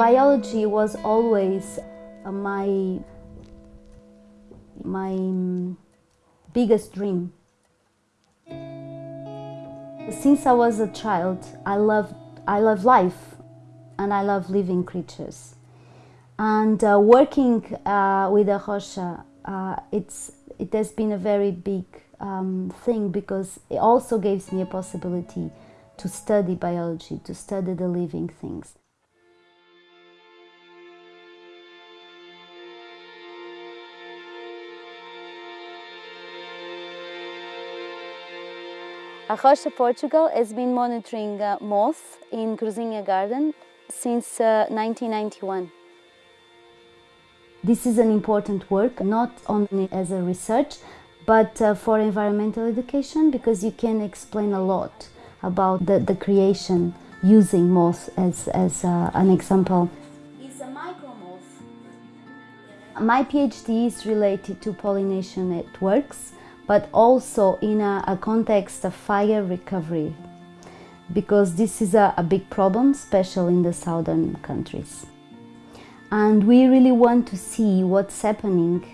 Biology was always uh, my my mm, biggest dream. Since I was a child, I love I love life, and I love living creatures. And uh, working uh, with A Rocha, uh, it's it has been a very big um, thing because it also gives me a possibility to study biology, to study the living things. A Rocha Portugal has been monitoring uh, moths in Cruzinha Garden since uh, 1991. This is an important work, not only as a research, but uh, for environmental education because you can explain a lot about the, the creation using moths as, as uh, an example. It's a micromoth. My PhD is related to pollination networks but also in a, a context of fire recovery because this is a, a big problem, especially in the southern countries. And we really want to see what's happening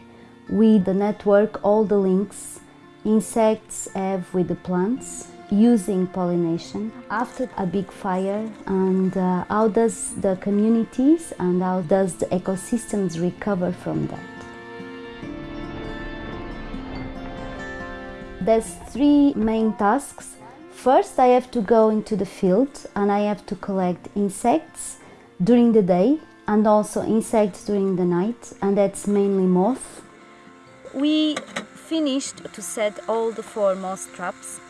with the network, all the links insects have with the plants using pollination after a big fire and uh, how does the communities and how does the ecosystems recover from that. There's three main tasks. First, I have to go into the field and I have to collect insects during the day and also insects during the night, and that's mainly moths. We finished to set all the four moth traps.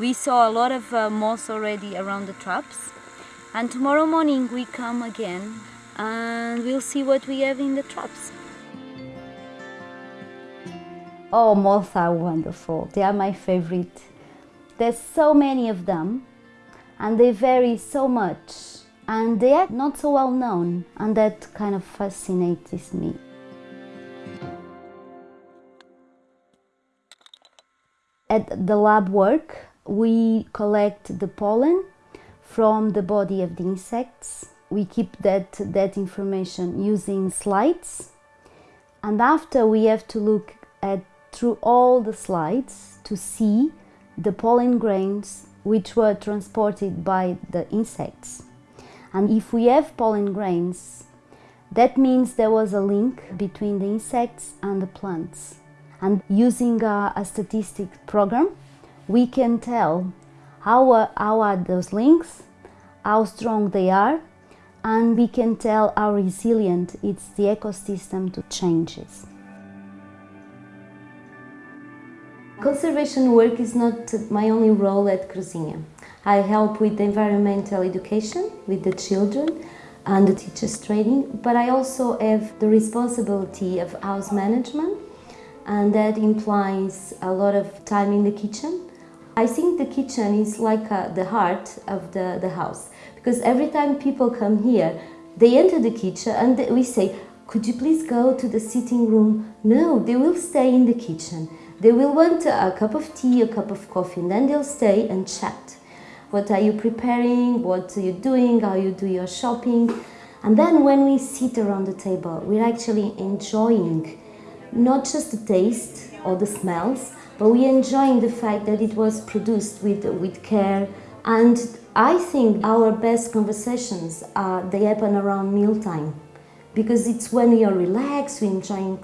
We saw a lot of uh, moths already around the traps, and tomorrow morning we come again and we'll see what we have in the traps. Oh, moths are wonderful. They are my favorite. There's so many of them and they vary so much and they are not so well known and that kind of fascinates me. At the lab work, we collect the pollen from the body of the insects. We keep that, that information using slides and after we have to look at through all the slides to see the pollen grains which were transported by the insects. And if we have pollen grains, that means there was a link between the insects and the plants. And using a, a statistic program, we can tell how are, how are those links, how strong they are, and we can tell how resilient it's the ecosystem to changes. Conservation work is not my only role at Cruzinha. I help with environmental education with the children and the teachers training, but I also have the responsibility of house management and that implies a lot of time in the kitchen. I think the kitchen is like uh, the heart of the, the house because every time people come here, they enter the kitchen and we say, could you please go to the sitting room? No, they will stay in the kitchen. They will want a cup of tea, a cup of coffee, and then they'll stay and chat. What are you preparing? What are you doing? How you do your shopping? And then when we sit around the table, we're actually enjoying not just the taste or the smells, but we're enjoying the fact that it was produced with, with care. And I think our best conversations, are, they happen around mealtime because it's when you're relaxed, we're enjoying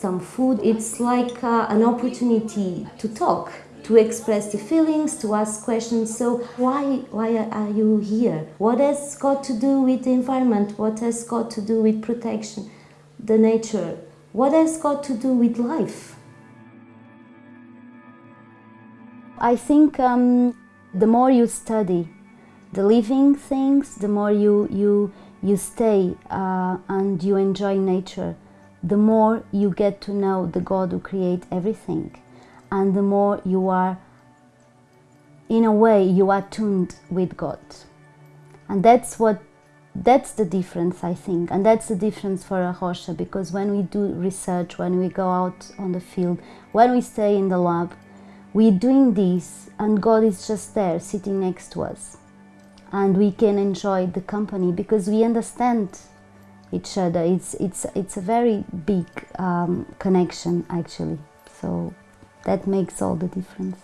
some food. It's like uh, an opportunity to talk, to express the feelings, to ask questions. So why, why are you here? What has got to do with the environment? What has got to do with protection, the nature? What has got to do with life? I think um, the more you study the living things, the more you, you, you stay uh, and you enjoy nature, the more you get to know the God who created everything and the more you are, in a way, you are tuned with God. And that's what, that's the difference, I think. And that's the difference for A Rocha because when we do research, when we go out on the field, when we stay in the lab, we're doing this and God is just there, sitting next to us. and we can enjoy the company because we understand each other. It's, it's, it's a very big um, connection actually. So that makes all the difference.